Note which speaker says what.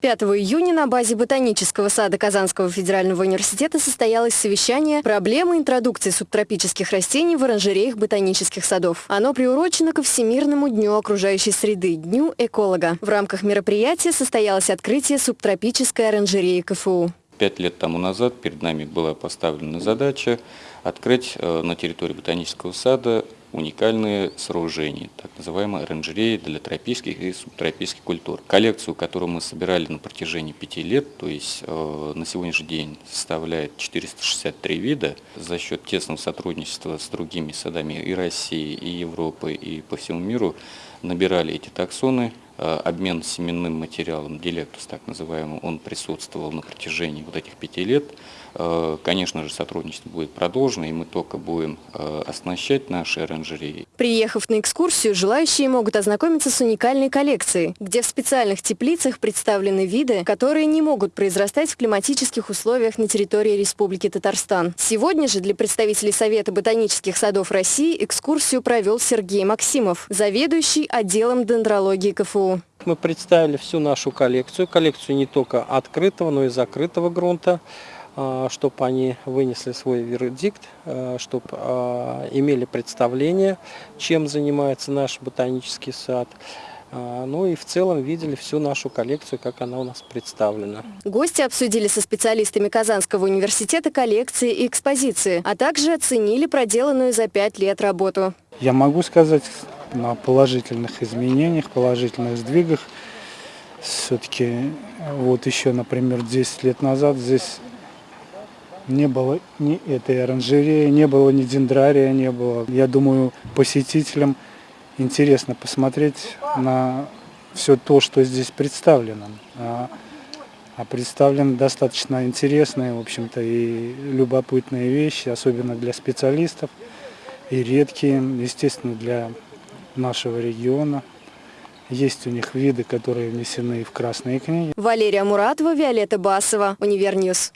Speaker 1: 5 июня на базе Ботанического сада Казанского федерального университета состоялось совещание «Проблемы интродукции субтропических растений в оранжереях ботанических садов». Оно приурочено ко Всемирному дню окружающей среды, Дню эколога. В рамках мероприятия состоялось открытие субтропической оранжереи КФУ.
Speaker 2: Пять лет тому назад перед нами была поставлена задача открыть э, на территории ботанического сада уникальные сооружения, так называемые оранжереи для тропических и субтропических культур. Коллекцию, которую мы собирали на протяжении пяти лет, то есть э, на сегодняшний день составляет 463 вида, за счет тесного сотрудничества с другими садами и России, и Европы, и по всему миру, набирали эти таксоны, обмен семенным материалом, дилектус так называемый, он присутствовал на протяжении вот этих пяти лет. Э, конечно же, сотрудничество будет продолжено, и мы только будем э, оснащать наши оранжереи.
Speaker 1: Приехав на экскурсию, желающие могут ознакомиться с уникальной коллекцией, где в специальных теплицах представлены виды, которые не могут произрастать в климатических условиях на территории Республики Татарстан. Сегодня же для представителей Совета ботанических садов России экскурсию провел Сергей Максимов, заведующий отделом дендрологии КФУ.
Speaker 3: Мы представили всю нашу коллекцию, коллекцию не только открытого, но и закрытого грунта, а, чтобы они вынесли свой вердикт, а, чтобы а, имели представление, чем занимается наш ботанический сад. Ну и в целом видели всю нашу коллекцию, как она у нас представлена.
Speaker 1: Гости обсудили со специалистами Казанского университета коллекции и экспозиции, а также оценили проделанную за пять лет работу.
Speaker 4: Я могу сказать на положительных изменениях, положительных сдвигах. Все-таки вот еще, например, 10 лет назад здесь не было ни этой оранжереи, не было ни дендрария, не было. Я думаю, посетителям интересно посмотреть на все то, что здесь представлено. А, а представлены достаточно интересные, в общем-то, и любопытные вещи, особенно для специалистов, и редкие, естественно, для нашего региона. Есть у них виды, которые внесены в красные книги.
Speaker 1: Валерия Муратова, Виолетта Басова, Univer News.